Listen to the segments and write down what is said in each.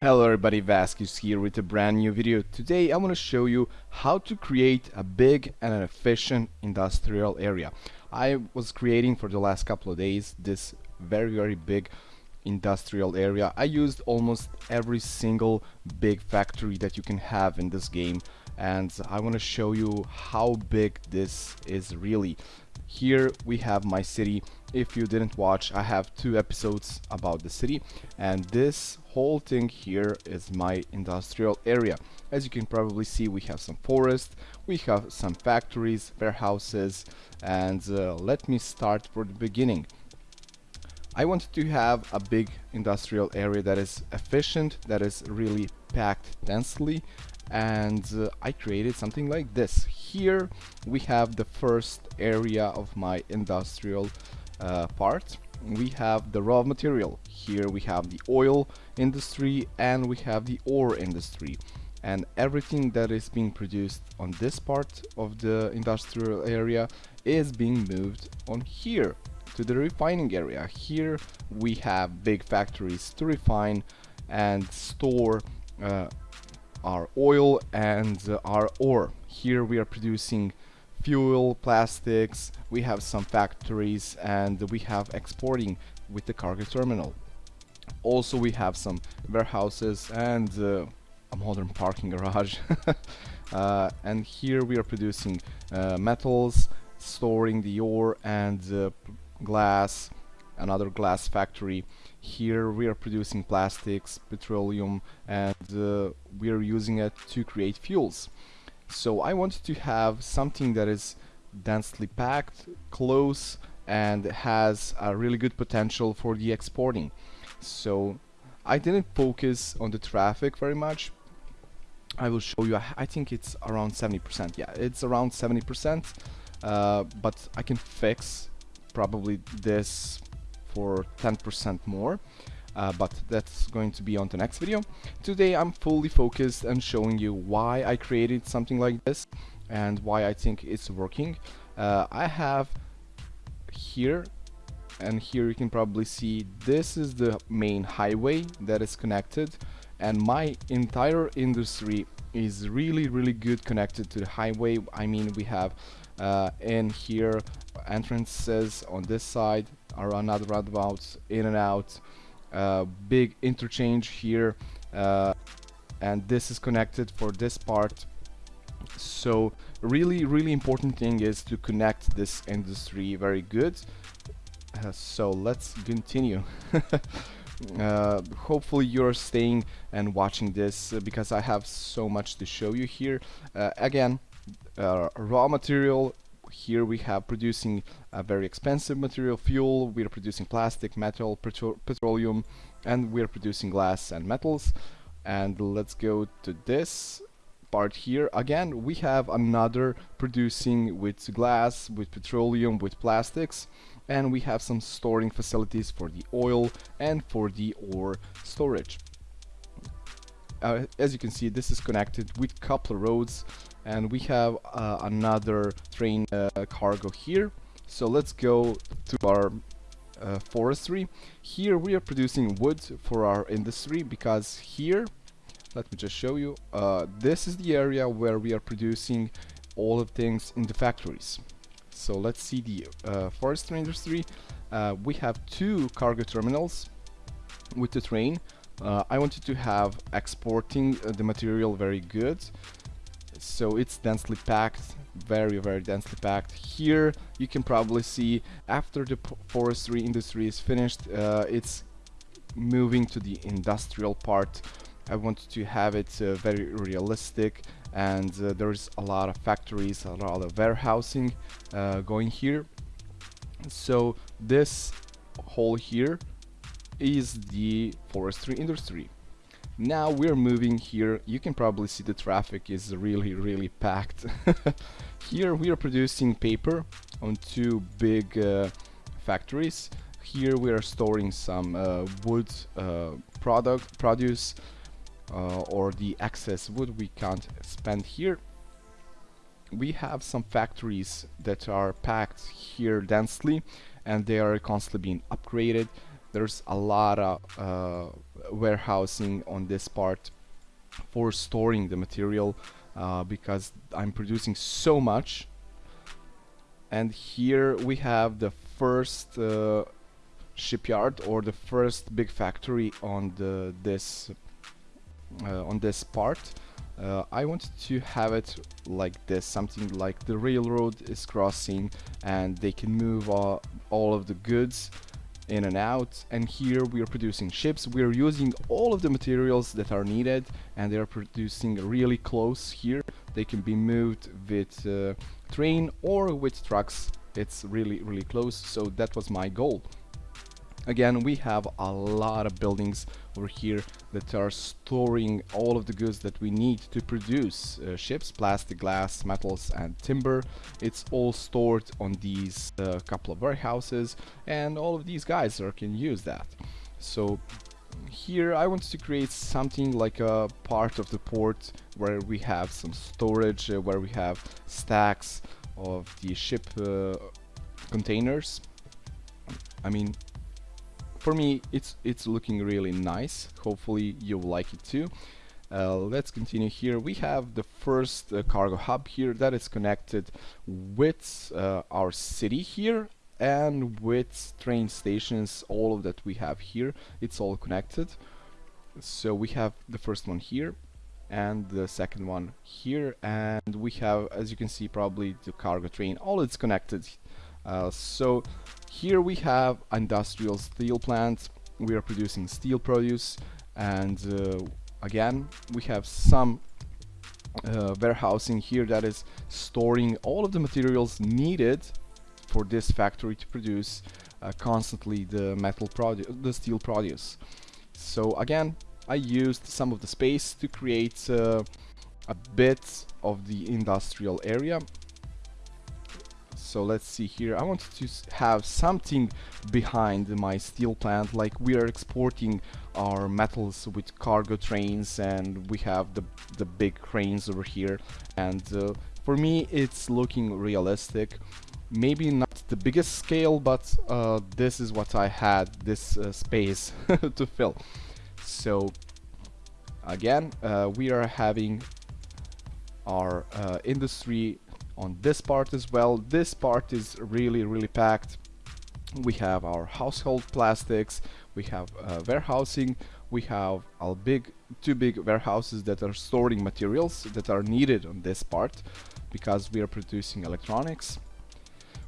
Hello everybody, Vasquez here with a brand new video. Today I want to show you how to create a big and an efficient industrial area. I was creating for the last couple of days this very very big industrial area. I used almost every single big factory that you can have in this game and I want to show you how big this is really. Here we have my city. If you didn't watch, I have two episodes about the city and this whole thing here is my industrial area. As you can probably see, we have some forest, we have some factories, warehouses, and uh, let me start from the beginning. I wanted to have a big industrial area that is efficient, that is really packed densely and uh, I created something like this. Here we have the first area of my industrial uh, part. We have the raw material. Here we have the oil industry and we have the ore industry. And everything that is being produced on this part of the industrial area is being moved on here to the refining area. Here we have big factories to refine and store uh, our oil and uh, our ore. Here we are producing fuel, plastics, we have some factories and we have exporting with the cargo terminal. Also we have some warehouses and uh, a modern parking garage. uh, and here we are producing uh, metals, storing the ore and uh, glass, another glass factory here we are producing plastics, petroleum and uh, we are using it to create fuels. So I wanted to have something that is densely packed, close and has a really good potential for the exporting. So I didn't focus on the traffic very much. I will show you, I think it's around 70%. Yeah, it's around 70%, uh, but I can fix probably this for 10% more. Uh, but that's going to be on the next video. Today I'm fully focused on showing you why I created something like this and why I think it's working. Uh, I have here and here you can probably see this is the main highway that is connected and my entire industry is really really good connected to the highway I mean we have uh, in here entrances on this side are another roundabouts in and out uh, big interchange here uh, and this is connected for this part. So really really important thing is to connect this industry very good. Uh, so let's continue. Uh, hopefully you're staying and watching this uh, because I have so much to show you here. Uh, again raw material here we have producing a very expensive material fuel, we are producing plastic, metal, petro petroleum, and we are producing glass and metals. And let's go to this part here. Again, we have another producing with glass, with petroleum, with plastics, and we have some storing facilities for the oil and for the ore storage. Uh, as you can see, this is connected with couple roads and we have uh, another train uh, cargo here. So let's go to our uh, forestry. Here we are producing wood for our industry because here let me just show you uh, this is the area where we are producing all of things in the factories. So let's see the uh, forestry industry. Uh, we have two cargo terminals with the train. I wanted to have exporting the material very good so it's densely packed very very densely packed. Here you can probably see after the forestry industry is finished uh, it's moving to the industrial part. I want to have it uh, very realistic and uh, there's a lot of factories a lot of warehousing uh, going here. So this hole here is the forestry industry now we're moving here. You can probably see the traffic is really really packed. Here we are producing paper on two big uh, factories. Here we are storing some uh, wood uh, product produce uh, or the excess wood we can't spend here. We have some factories that are packed here densely and they are constantly being upgraded. There's a lot of uh, warehousing on this part for storing the material uh, because I'm producing so much. And here we have the first uh, shipyard or the first big factory on the this uh, on this part. Uh, I wanted to have it like this something like the railroad is crossing and they can move all, all of the goods in and out and here we are producing ships. We are using all of the materials that are needed and they are producing really close here. They can be moved with uh, train or with trucks. It's really really close so that was my goal Again, we have a lot of buildings over here that are storing all of the goods that we need to produce uh, ships, plastic, glass, metals and timber. It's all stored on these uh, couple of warehouses and all of these guys are, can use that. So here I want to create something like a part of the port where we have some storage, uh, where we have stacks of the ship uh, containers. I mean, for me it's it's looking really nice. Hopefully you'll like it too. Uh, let's continue here. We have the first uh, cargo hub here that is connected with uh, our city here and with train stations all of that we have here. It's all connected. So we have the first one here and the second one here. And we have as you can see probably the cargo train. All it's connected uh, so here we have industrial steel plant. We are producing steel produce and uh, again we have some uh, warehousing here that is storing all of the materials needed for this factory to produce uh, constantly the metal produce, the steel produce. So again, I used some of the space to create uh, a bit of the industrial area so let's see here. I wanted to have something behind my steel plant like we are exporting our metals with cargo trains and we have the the big cranes over here. And uh, for me it's looking realistic. Maybe not the biggest scale but uh, this is what I had this uh, space to fill. So again uh, we are having our uh, industry on this part as well. This part is really, really packed. We have our household plastics, we have uh, warehousing, we have our big, two big warehouses that are storing materials that are needed on this part because we are producing electronics,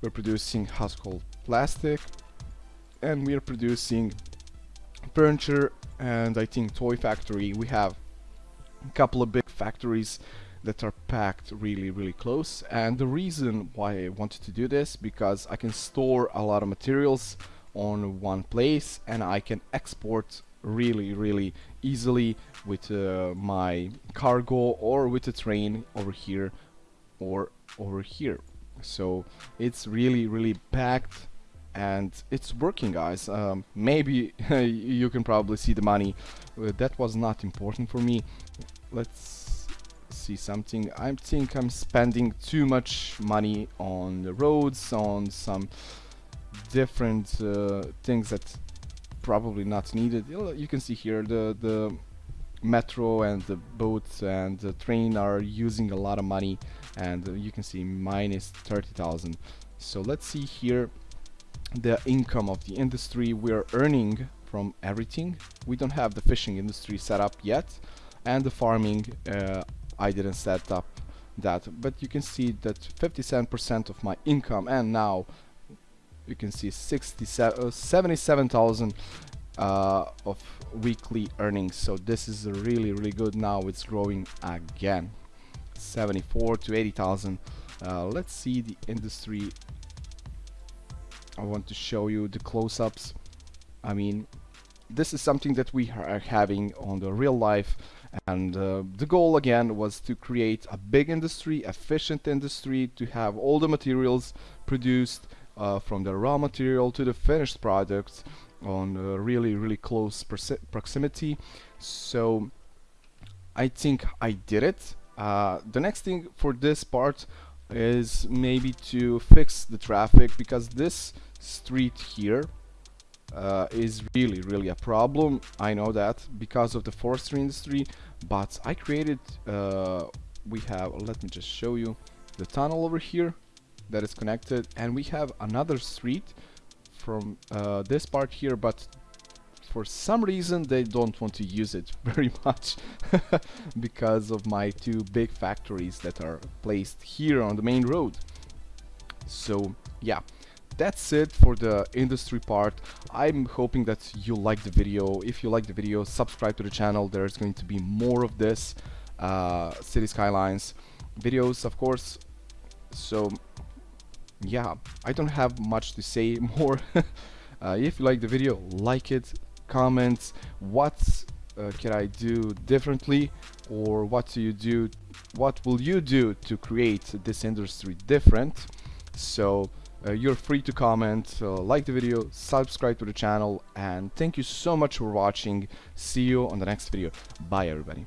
we're producing household plastic, and we are producing furniture and I think toy factory. We have a couple of big factories that are packed really really close. And the reason why I wanted to do this because I can store a lot of materials on one place and I can export really really easily with uh, my cargo or with a train over here or over here. So it's really really packed and it's working guys. Um, maybe you can probably see the money. Uh, that was not important for me. Let's see something. I think I'm spending too much money on the roads, on some different uh, things that probably not needed. You can see here the the metro and the boats and the train are using a lot of money and uh, you can see minus 30,000 so let's see here the income of the industry we're earning from everything we don't have the fishing industry set up yet and the farming uh, I didn't set up that but you can see that 57% of my income and now you can see 67 uh, 77,000 uh, of weekly earnings. So this is really really good. Now it's growing again. 74 to 80,000 uh, let's see the industry. I want to show you the close-ups. I mean this is something that we are having on the real life and uh, the goal again was to create a big industry, efficient industry, to have all the materials produced uh, from the raw material to the finished product on really really close proximity. So I think I did it. Uh, the next thing for this part is maybe to fix the traffic because this street here uh, is really really a problem. I know that because of the forestry industry but I created uh, we have let me just show you the tunnel over here that is connected. And we have another street from uh, this part here but for some reason they don't want to use it very much because of my two big factories that are placed here on the main road. So yeah that's it for the industry part. I'm hoping that you like the video. If you like the video subscribe to the channel. There's going to be more of this uh, city skylines videos of course. So yeah I don't have much to say more. Uh, if you like the video like it comment what uh, can I do differently or what do you do what will you do to create this industry different? So uh, you're free to comment uh, like the video subscribe to the channel and thank you so much for watching. See you on the next video. Bye everybody